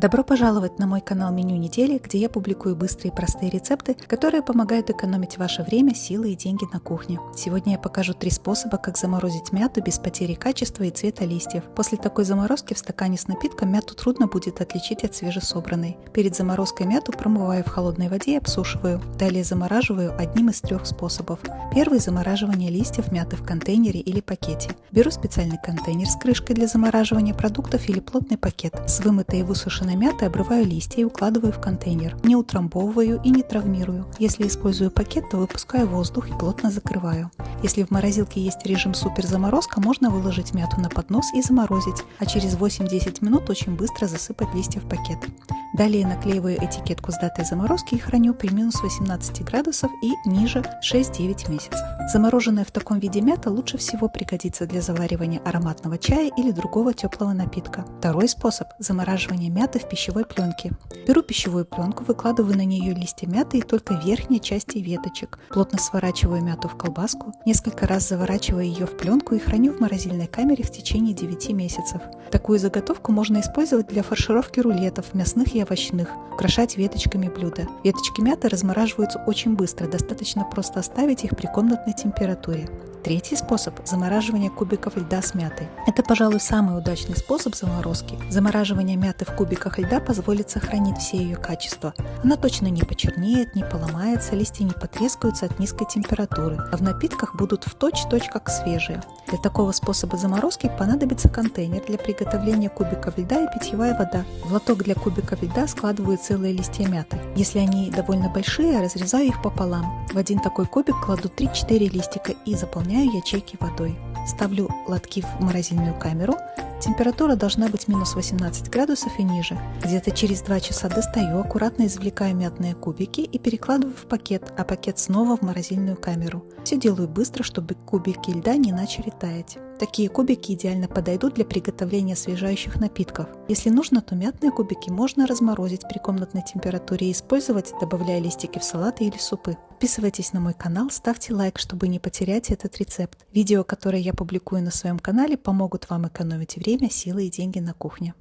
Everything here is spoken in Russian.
Добро пожаловать на мой канал Меню недели, где я публикую быстрые и простые рецепты, которые помогают экономить ваше время, силы и деньги на кухне. Сегодня я покажу три способа, как заморозить мяту без потери качества и цвета листьев. После такой заморозки в стакане с напитком мяту трудно будет отличить от свежесобранной. Перед заморозкой мяту промываю в холодной воде и обсушиваю. Далее замораживаю одним из трех способов. Первый – замораживание листьев мяты в контейнере или пакете. Беру специальный контейнер с крышкой для замораживания продуктов или плотный пакет с вымытой и высушенной сушеной мяты обрываю листья и укладываю в контейнер. Не утрамбовываю и не травмирую. Если использую пакет, то выпускаю воздух и плотно закрываю. Если в морозилке есть режим суперзаморозка, можно выложить мяту на поднос и заморозить, а через 8-10 минут очень быстро засыпать листья в пакет. Далее наклеиваю этикетку с датой заморозки и храню при минус 18 градусов и ниже 6-9 месяцев. Замороженная в таком виде мята лучше всего пригодится для заваривания ароматного чая или другого теплого напитка. Второй способ – замораживание мяты в пищевой пленке. Беру пищевую пленку, выкладываю на нее листья мяты и только верхние части веточек. Плотно сворачиваю мяту в колбаску, несколько раз заворачиваю ее в пленку и храню в морозильной камере в течение 9 месяцев. Такую заготовку можно использовать для фаршировки рулетов, мясных и овощных, украшать веточками блюда. Веточки мяты размораживаются очень быстро, достаточно просто оставить их при комнатной температуре. Третий способ – замораживание кубиков льда с мятой. Это, пожалуй, самый удачный способ заморозки. Замораживание мяты в кубиках льда позволит сохранить все ее качества. Она точно не почернеет, не поломается, листья не потрескаются от низкой температуры, а в напитках будут в точь-точь как свежие. Для такого способа заморозки понадобится контейнер для приготовления кубиков льда и питьевая вода. В лоток для кубиков льда складываю целые листья мяты. Если они довольно большие, разрезаю их пополам. В один такой кубик кладу 3-4 листика и заполняю ячейки водой. Ставлю лотки в морозильную камеру. Температура должна быть минус 18 градусов и ниже. Где-то через 2 часа достаю, аккуратно извлекаю мятные кубики и перекладываю в пакет, а пакет снова в морозильную камеру. Все делаю быстро, чтобы кубики льда не начали таять. Такие кубики идеально подойдут для приготовления освежающих напитков. Если нужно, то мятные кубики можно разморозить при комнатной температуре и использовать, добавляя листики в салаты или супы. Подписывайтесь на мой канал, ставьте лайк, чтобы не потерять этот рецепт. Видео, которые я публикую на своем канале, помогут вам экономить время, силы и деньги на кухне.